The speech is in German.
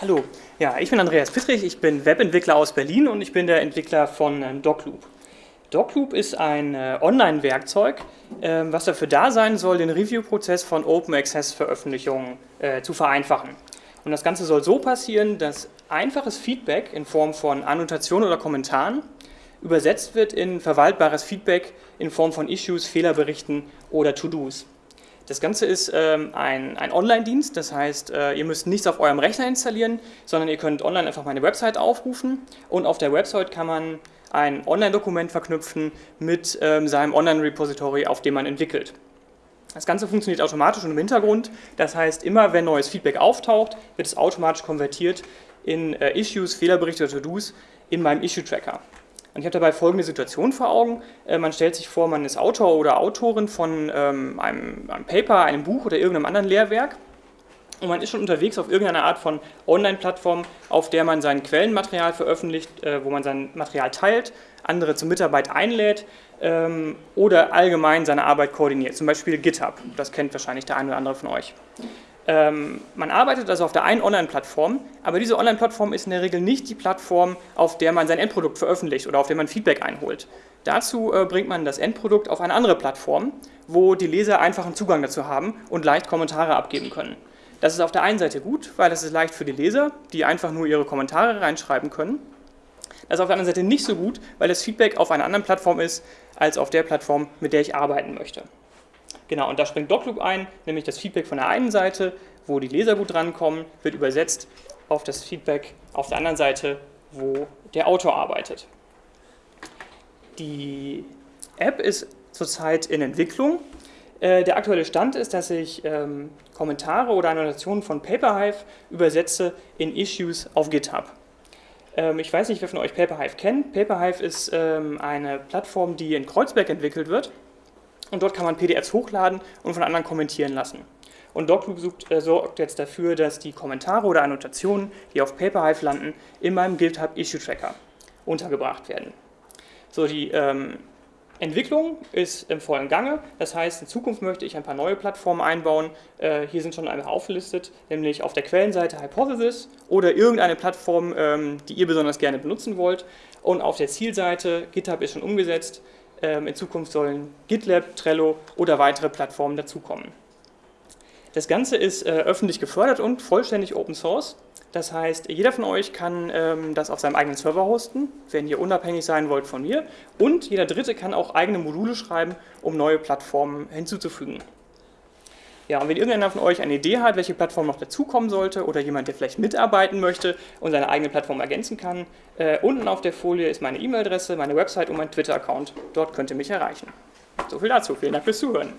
Hallo, ja, ich bin Andreas Pittrich, ich bin Webentwickler aus Berlin und ich bin der Entwickler von ähm, DocLoop. DocLoop ist ein äh, Online-Werkzeug, äh, was dafür da sein soll, den Review-Prozess von Open Access-Veröffentlichungen äh, zu vereinfachen. Und das Ganze soll so passieren, dass einfaches Feedback in Form von Annotationen oder Kommentaren übersetzt wird in verwaltbares Feedback in Form von Issues, Fehlerberichten oder To-Dos. Das Ganze ist ähm, ein, ein Online-Dienst, das heißt, äh, ihr müsst nichts auf eurem Rechner installieren, sondern ihr könnt online einfach meine Website aufrufen und auf der Website kann man ein Online-Dokument verknüpfen mit ähm, seinem Online-Repository, auf dem man entwickelt. Das Ganze funktioniert automatisch und im Hintergrund, das heißt, immer wenn neues Feedback auftaucht, wird es automatisch konvertiert in äh, Issues, Fehlerberichte oder To-Dos in meinem Issue-Tracker. Und ich habe dabei folgende Situation vor Augen. Äh, man stellt sich vor, man ist Autor oder Autorin von ähm, einem, einem Paper, einem Buch oder irgendeinem anderen Lehrwerk und man ist schon unterwegs auf irgendeiner Art von Online-Plattform, auf der man sein Quellenmaterial veröffentlicht, äh, wo man sein Material teilt, andere zur Mitarbeit einlädt ähm, oder allgemein seine Arbeit koordiniert, zum Beispiel GitHub, das kennt wahrscheinlich der eine oder andere von euch. Ähm, man arbeitet also auf der einen Online-Plattform, aber diese Online-Plattform ist in der Regel nicht die Plattform, auf der man sein Endprodukt veröffentlicht oder auf der man Feedback einholt. Dazu äh, bringt man das Endprodukt auf eine andere Plattform, wo die Leser einfachen Zugang dazu haben und leicht Kommentare abgeben können. Das ist auf der einen Seite gut, weil es ist leicht für die Leser, die einfach nur ihre Kommentare reinschreiben können. Das ist auf der anderen Seite nicht so gut, weil das Feedback auf einer anderen Plattform ist, als auf der Plattform, mit der ich arbeiten möchte. Genau, und da springt DocLoop ein, nämlich das Feedback von der einen Seite, wo die Leser gut drankommen, wird übersetzt auf das Feedback auf der anderen Seite, wo der Autor arbeitet. Die App ist zurzeit in Entwicklung äh, der aktuelle Stand ist, dass ich ähm, Kommentare oder Annotationen von Paperhive übersetze in Issues auf GitHub. Ähm, ich weiß nicht, wer von euch Paperhive kennt. Paperhive ist ähm, eine Plattform, die in Kreuzberg entwickelt wird und dort kann man PDFs hochladen und von anderen kommentieren lassen. Und DocLoop sucht, äh, sorgt jetzt dafür, dass die Kommentare oder Annotationen, die auf Paperhive landen, in meinem GitHub Issue Tracker untergebracht werden. So, die ähm, Entwicklung ist im vollen Gange, das heißt, in Zukunft möchte ich ein paar neue Plattformen einbauen. Äh, hier sind schon einmal aufgelistet, nämlich auf der Quellenseite Hypothesis oder irgendeine Plattform, ähm, die ihr besonders gerne benutzen wollt. Und auf der Zielseite, GitHub ist schon umgesetzt, in Zukunft sollen GitLab, Trello oder weitere Plattformen dazukommen. Das Ganze ist äh, öffentlich gefördert und vollständig Open Source. Das heißt, jeder von euch kann ähm, das auf seinem eigenen Server hosten, wenn ihr unabhängig sein wollt von mir. Und jeder Dritte kann auch eigene Module schreiben, um neue Plattformen hinzuzufügen. Ja, und wenn irgendeiner von euch eine Idee hat, welche Plattform noch dazukommen sollte oder jemand, der vielleicht mitarbeiten möchte und seine eigene Plattform ergänzen kann, äh, unten auf der Folie ist meine E-Mail-Adresse, meine Website und mein Twitter-Account. Dort könnt ihr mich erreichen. So viel dazu. Vielen Dank fürs Zuhören.